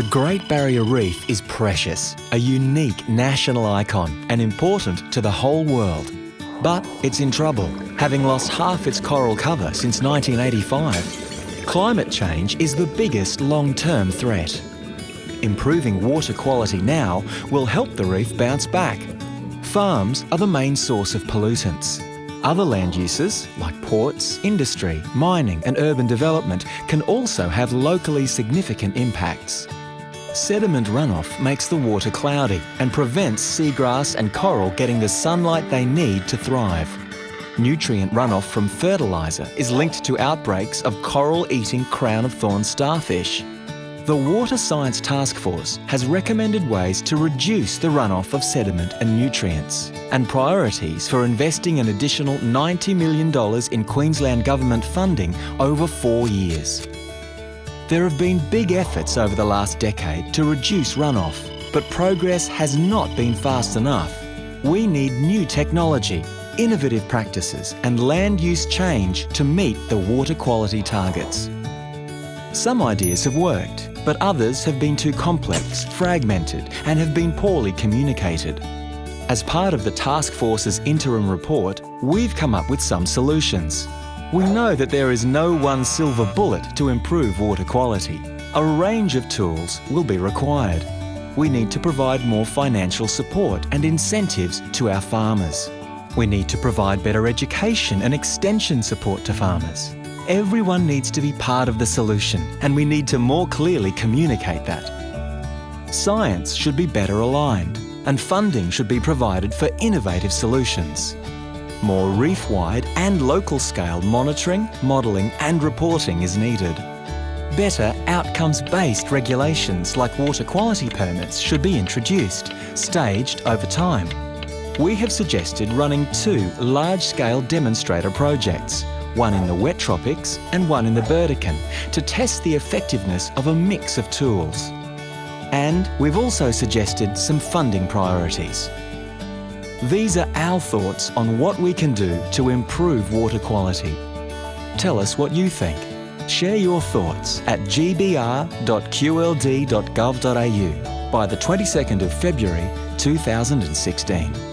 The Great Barrier Reef is precious, a unique national icon and important to the whole world. But it's in trouble, having lost half its coral cover since 1985. Climate change is the biggest long-term threat. Improving water quality now will help the reef bounce back. Farms are the main source of pollutants. Other land uses, like ports, industry, mining and urban development, can also have locally significant impacts. Sediment runoff makes the water cloudy and prevents seagrass and coral getting the sunlight they need to thrive. Nutrient runoff from fertiliser is linked to outbreaks of coral-eating crown-of-thorns starfish. The Water Science Task Force has recommended ways to reduce the runoff of sediment and nutrients and priorities for investing an additional $90 million in Queensland Government funding over four years. There have been big efforts over the last decade to reduce runoff, but progress has not been fast enough. We need new technology, innovative practices and land use change to meet the water quality targets. Some ideas have worked, but others have been too complex, fragmented and have been poorly communicated. As part of the Task Force's interim report, we've come up with some solutions. We know that there is no one silver bullet to improve water quality. A range of tools will be required. We need to provide more financial support and incentives to our farmers. We need to provide better education and extension support to farmers. Everyone needs to be part of the solution and we need to more clearly communicate that. Science should be better aligned and funding should be provided for innovative solutions. More reef-wide and local-scale monitoring, modelling and reporting is needed. Better outcomes-based regulations like water quality permits should be introduced, staged over time. We have suggested running two large-scale demonstrator projects, one in the wet tropics and one in the Burdekin, to test the effectiveness of a mix of tools. And we've also suggested some funding priorities. These are our thoughts on what we can do to improve water quality. Tell us what you think. Share your thoughts at gbr.qld.gov.au by the 22nd of February 2016.